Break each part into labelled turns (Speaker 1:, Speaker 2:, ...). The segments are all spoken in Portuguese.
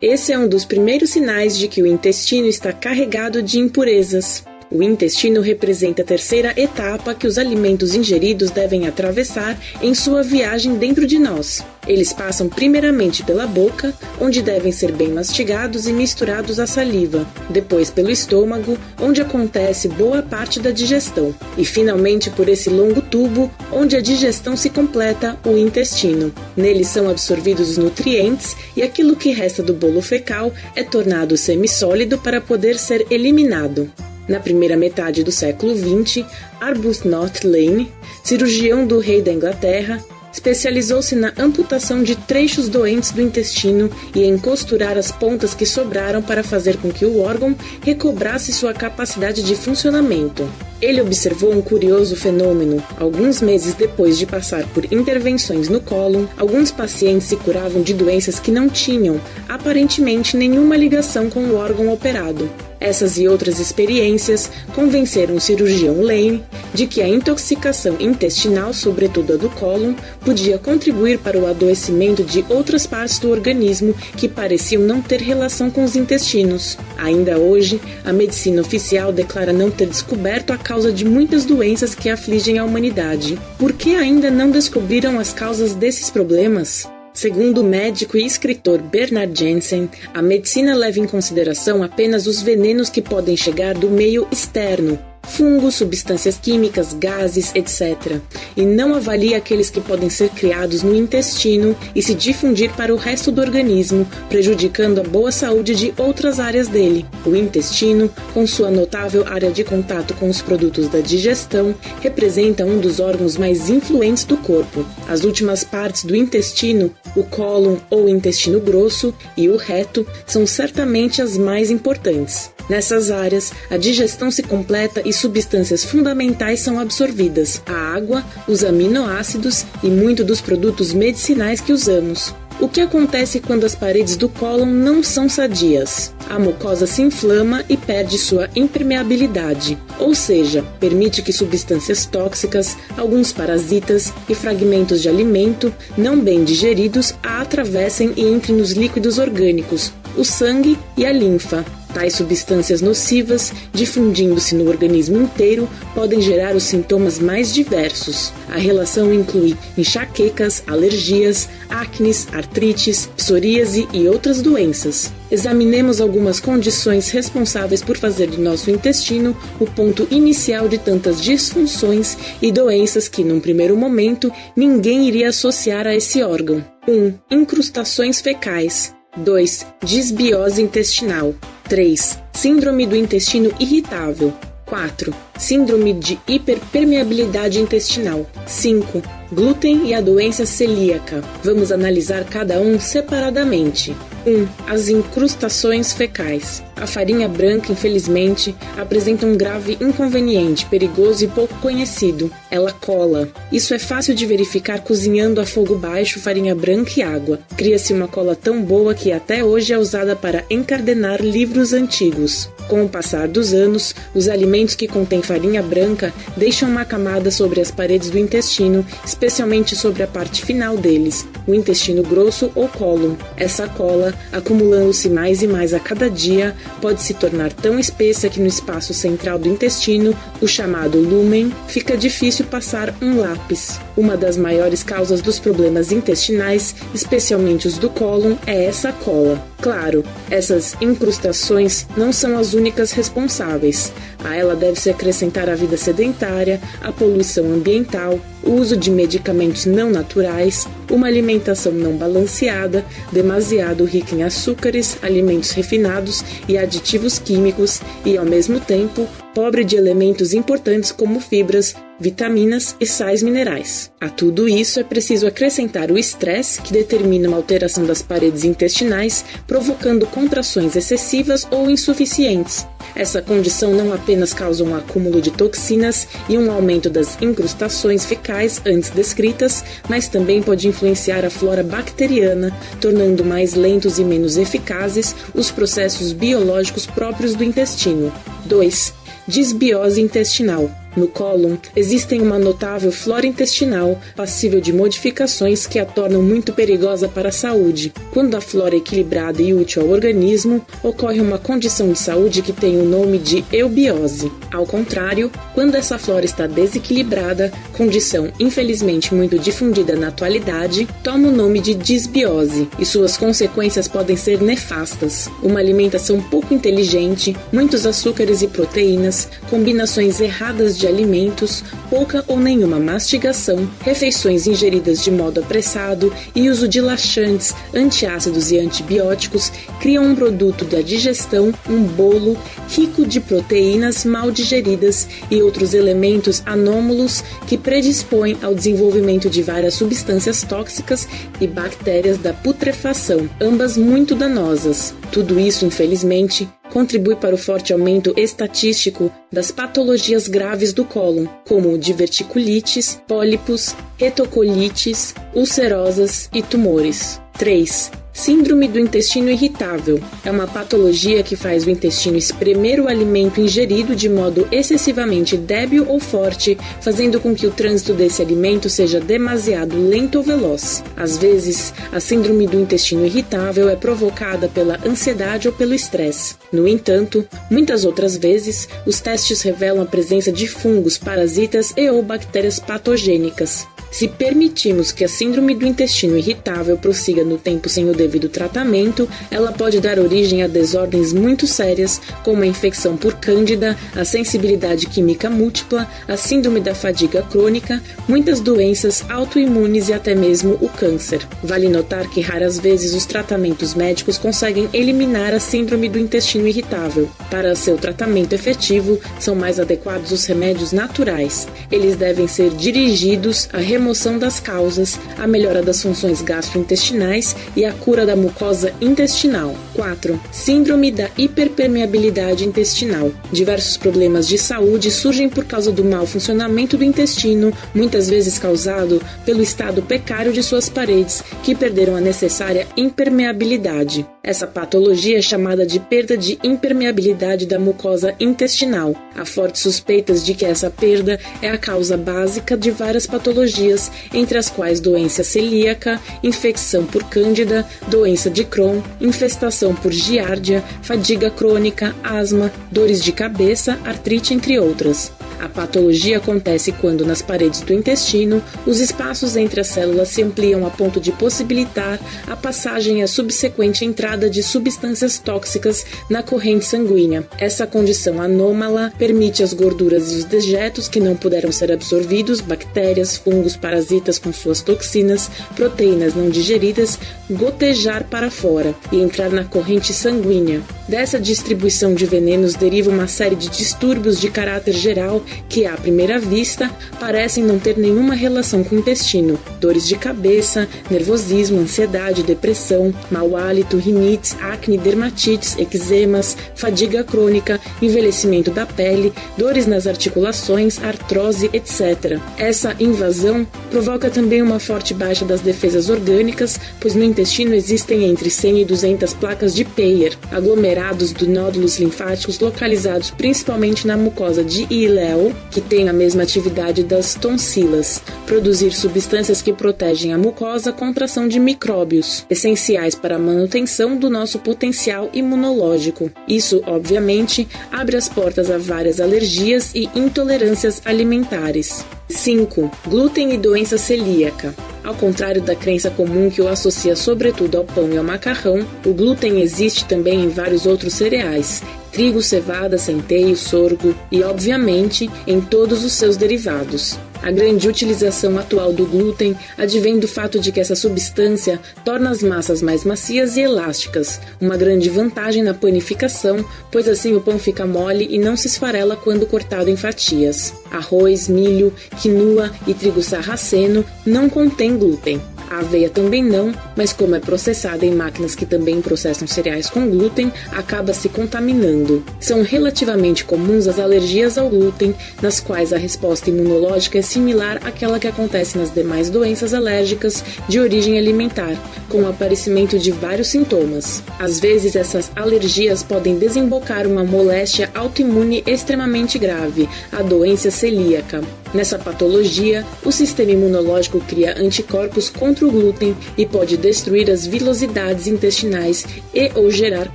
Speaker 1: Esse é um dos primeiros sinais de que o intestino está carregado de impurezas. O intestino representa a terceira etapa que os alimentos ingeridos devem atravessar em sua viagem dentro de nós. Eles passam primeiramente pela boca, onde devem ser bem mastigados e misturados à saliva, depois pelo estômago, onde acontece boa parte da digestão, e finalmente por esse longo tubo, onde a digestão se completa, o intestino. Nele são absorvidos os nutrientes e aquilo que resta do bolo fecal é tornado semissólido para poder ser eliminado. Na primeira metade do século XX, Arbuthnot Lane, cirurgião do rei da Inglaterra, especializou-se na amputação de trechos doentes do intestino e em costurar as pontas que sobraram para fazer com que o órgão recobrasse sua capacidade de funcionamento. Ele observou um curioso fenômeno. Alguns meses depois de passar por intervenções no cólon, alguns pacientes se curavam de doenças que não tinham, aparentemente, nenhuma ligação com o órgão operado. Essas e outras experiências convenceram o cirurgião Lane de que a intoxicação intestinal, sobretudo a do cólon, podia contribuir para o adoecimento de outras partes do organismo que pareciam não ter relação com os intestinos. Ainda hoje, a medicina oficial declara não ter descoberto a causa de muitas doenças que afligem a humanidade. Por que ainda não descobriram as causas desses problemas? Segundo o médico e escritor Bernard Jensen, a medicina leva em consideração apenas os venenos que podem chegar do meio externo, fungos, substâncias químicas, gases, etc. E não avalia aqueles que podem ser criados no intestino e se difundir para o resto do organismo, prejudicando a boa saúde de outras áreas dele. O intestino, com sua notável área de contato com os produtos da digestão, representa um dos órgãos mais influentes do corpo. As últimas partes do intestino, o cólon ou intestino grosso e o reto, são certamente as mais importantes. Nessas áreas, a digestão se completa e substâncias fundamentais são absorvidas: a água, os aminoácidos e muito dos produtos medicinais que usamos. O que acontece quando as paredes do cólon não são sadias? A mucosa se inflama e perde sua impermeabilidade, ou seja, permite que substâncias tóxicas, alguns parasitas e fragmentos de alimento não bem digeridos a atravessem e entrem nos líquidos orgânicos, o sangue e a linfa, Tais substâncias nocivas, difundindo-se no organismo inteiro, podem gerar os sintomas mais diversos. A relação inclui enxaquecas, alergias, acnes, artrites, psoríase e outras doenças. Examinemos algumas condições responsáveis por fazer do nosso intestino o ponto inicial de tantas disfunções e doenças que, num primeiro momento, ninguém iria associar a esse órgão. 1. Um, incrustações fecais. 2. Disbiose intestinal. 3. Síndrome do intestino irritável. 4. Síndrome de hiperpermeabilidade intestinal. 5. Glúten e a doença celíaca. Vamos analisar cada um separadamente. 1. As incrustações fecais. A farinha branca, infelizmente, apresenta um grave inconveniente, perigoso e pouco conhecido. Ela cola. Isso é fácil de verificar cozinhando a fogo baixo farinha branca e água. Cria-se uma cola tão boa que até hoje é usada para encardenar livros antigos. Com o passar dos anos, os alimentos que contêm farinha branca deixam uma camada sobre as paredes do intestino, especialmente sobre a parte final deles, o intestino grosso ou cólon. Essa cola acumulando-se mais e mais a cada dia, pode se tornar tão espessa que no espaço central do intestino, o chamado lumen, fica difícil passar um lápis. Uma das maiores causas dos problemas intestinais, especialmente os do cólon, é essa cola. Claro, essas incrustações não são as únicas responsáveis. A ela deve-se acrescentar a vida sedentária, a poluição ambiental, o uso de medicamentos não naturais, uma alimentação não balanceada, demasiado rica em açúcares, alimentos refinados e aditivos químicos e, ao mesmo tempo, pobre de elementos importantes como fibras, vitaminas e sais minerais. A tudo isso é preciso acrescentar o estresse, que determina uma alteração das paredes intestinais, provocando contrações excessivas ou insuficientes. Essa condição não apenas causa um acúmulo de toxinas e um aumento das incrustações fecais antes descritas, mas também pode influenciar a flora bacteriana, tornando mais lentos e menos eficazes os processos biológicos próprios do intestino. 2 disbiose intestinal. No cólon existem uma notável flora intestinal passível de modificações que a tornam muito perigosa para a saúde. Quando a flora é equilibrada e útil ao organismo, ocorre uma condição de saúde que tem o nome de eubiose. Ao contrário, quando essa flora está desequilibrada, condição infelizmente muito difundida na atualidade, toma o nome de disbiose e suas consequências podem ser nefastas. Uma alimentação pouco inteligente, muitos açúcares e proteínas, combinações erradas de alimentos, pouca ou nenhuma mastigação, refeições ingeridas de modo apressado e uso de laxantes, antiácidos e antibióticos criam um produto da digestão, um bolo rico de proteínas mal digeridas e outros elementos anômalos que predispõem ao desenvolvimento de várias substâncias tóxicas e bactérias da putrefação, ambas muito danosas. Tudo isso, infelizmente, contribui para o forte aumento estatístico das patologias graves do cólon, como diverticulites, pólipos, retocolites, ulcerosas e tumores. 3. Síndrome do intestino irritável é uma patologia que faz o intestino espremer o alimento ingerido de modo excessivamente débil ou forte, fazendo com que o trânsito desse alimento seja demasiado lento ou veloz. Às vezes, a síndrome do intestino irritável é provocada pela ansiedade ou pelo estresse. No entanto, muitas outras vezes, os testes revelam a presença de fungos, parasitas e ou bactérias patogênicas. Se permitirmos que a síndrome do intestino irritável prossiga no tempo sem o devido tratamento, ela pode dar origem a desordens muito sérias, como a infecção por cândida, a sensibilidade química múltipla, a síndrome da fadiga crônica, muitas doenças autoimunes e até mesmo o câncer. Vale notar que raras vezes os tratamentos médicos conseguem eliminar a síndrome do intestino irritável. Para seu tratamento efetivo, são mais adequados os remédios naturais. Eles devem ser dirigidos a remoção remoção das causas, a melhora das funções gastrointestinais e a cura da mucosa intestinal. 4. Síndrome da hiperpermeabilidade intestinal. Diversos problemas de saúde surgem por causa do mau funcionamento do intestino, muitas vezes causado pelo estado precário de suas paredes, que perderam a necessária impermeabilidade. Essa patologia é chamada de perda de impermeabilidade da mucosa intestinal. Há fortes suspeitas de que essa perda é a causa básica de várias patologias, entre as quais doença celíaca, infecção por cândida, doença de Crohn, infestação por giardia, fadiga crônica, asma, dores de cabeça, artrite, entre outras. A patologia acontece quando, nas paredes do intestino, os espaços entre as células se ampliam a ponto de possibilitar a passagem e a subsequente entrada de substâncias tóxicas na corrente sanguínea. Essa condição anômala permite as gorduras e os dejetos que não puderam ser absorvidos, bactérias, fungos, parasitas com suas toxinas, proteínas não digeridas, gotejar para fora e entrar na corrente sanguínea. Dessa distribuição de venenos deriva uma série de distúrbios de caráter geral que, à primeira vista, parecem não ter nenhuma relação com o intestino: dores de cabeça, nervosismo, ansiedade, depressão, mau hálito, rinites, acne, dermatites, eczemas, fadiga crônica, envelhecimento da pele, dores nas articulações, artrose, etc. Essa invasão provoca também uma forte baixa das defesas orgânicas, pois no intestino existem entre 100 e 200 placas de Peyer, aglomerados de nódulos linfáticos localizados principalmente na mucosa de iléu, que tem a mesma atividade das tonsilas, produzir substâncias que protegem a mucosa contra a ação de micróbios, essenciais para a manutenção do nosso potencial imunológico. Isso, obviamente, abre as portas a várias alergias e intolerâncias alimentares. 5. Glúten e doença celíaca. Ao contrário da crença comum que o associa sobretudo ao pão e ao macarrão, o glúten existe também em vários outros cereais, trigo, cevada, centeio, sorgo e, obviamente, em todos os seus derivados. A grande utilização atual do glúten advém do fato de que essa substância torna as massas mais macias e elásticas, uma grande vantagem na panificação, pois assim o pão fica mole e não se esfarela quando cortado em fatias. Arroz, milho, quinua e trigo sarraceno não contêm glúten. A aveia também não, mas como é processada em máquinas que também processam cereais com glúten, acaba se contaminando. São relativamente comuns as alergias ao glúten, nas quais a resposta imunológica é similar àquela que acontece nas demais doenças alérgicas de origem alimentar, com o aparecimento de vários sintomas. Às vezes, essas alergias podem desembocar uma moléstia autoimune extremamente grave, a doença celíaca. Nessa patologia, o sistema imunológico cria anticorpos contra o glúten e pode destruir as vilosidades intestinais e ou gerar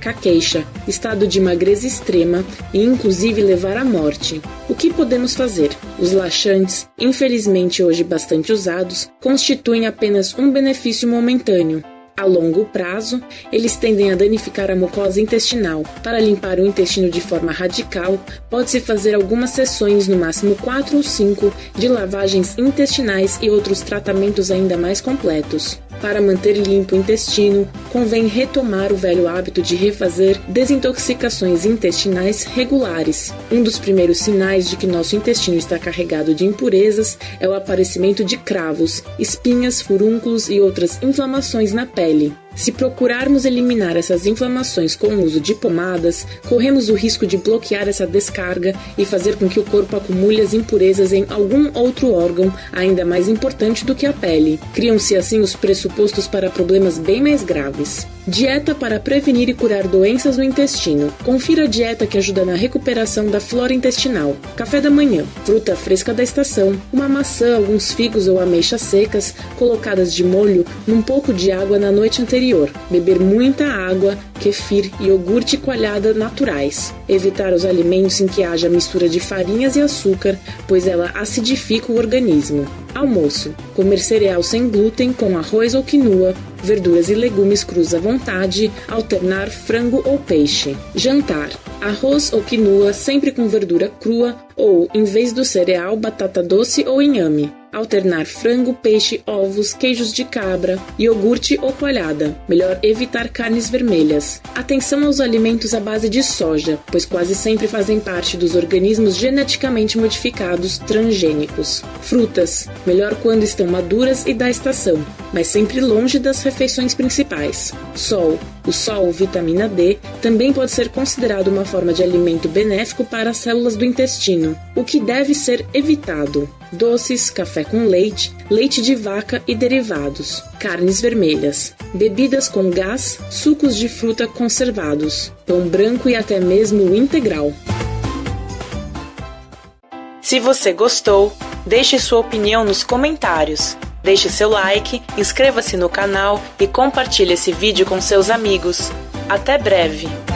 Speaker 1: caqueixa, estado de magreza extrema e inclusive levar à morte. O que podemos fazer? Os laxantes, infelizmente hoje bastante usados, constituem apenas um benefício momentâneo. A longo prazo, eles tendem a danificar a mucosa intestinal. Para limpar o intestino de forma radical, pode-se fazer algumas sessões, no máximo 4 ou 5, de lavagens intestinais e outros tratamentos ainda mais completos. Para manter limpo o intestino, convém retomar o velho hábito de refazer desintoxicações intestinais regulares. Um dos primeiros sinais de que nosso intestino está carregado de impurezas é o aparecimento de cravos, espinhas, furúnculos e outras inflamações na pele pele. Se procurarmos eliminar essas inflamações com o uso de pomadas, corremos o risco de bloquear essa descarga e fazer com que o corpo acumule as impurezas em algum outro órgão ainda mais importante do que a pele. Criam-se assim os pressupostos para problemas bem mais graves. Dieta para prevenir e curar doenças no intestino. Confira a dieta que ajuda na recuperação da flora intestinal. Café da manhã: fruta fresca da estação, uma maçã, alguns figos ou ameixas secas colocadas de molho num pouco de água na noite anterior beber muita água, kefir e iogurte coalhada naturais. Evitar os alimentos em que haja mistura de farinhas e açúcar, pois ela acidifica o organismo. Almoço: comer cereal sem glúten com arroz ou quinoa, verduras e legumes crus à vontade, alternar frango ou peixe. Jantar: arroz ou quinoa sempre com verdura crua ou, em vez do cereal, batata doce ou inhame alternar frango, peixe, ovos, queijos de cabra, iogurte ou coalhada. Melhor evitar carnes vermelhas. Atenção aos alimentos à base de soja, pois quase sempre fazem parte dos organismos geneticamente modificados transgênicos. Frutas. Melhor quando estão maduras e da estação, mas sempre longe das refeições principais. Sol. O sol, vitamina D, também pode ser considerado uma forma de alimento benéfico para as células do intestino, o que deve ser evitado doces, café com leite, leite de vaca e derivados, carnes vermelhas, bebidas com gás, sucos de fruta conservados, pão branco e até mesmo integral.
Speaker 2: Se você gostou, deixe sua opinião nos comentários. Deixe seu like, inscreva-se no canal e compartilhe esse vídeo com seus amigos. Até breve!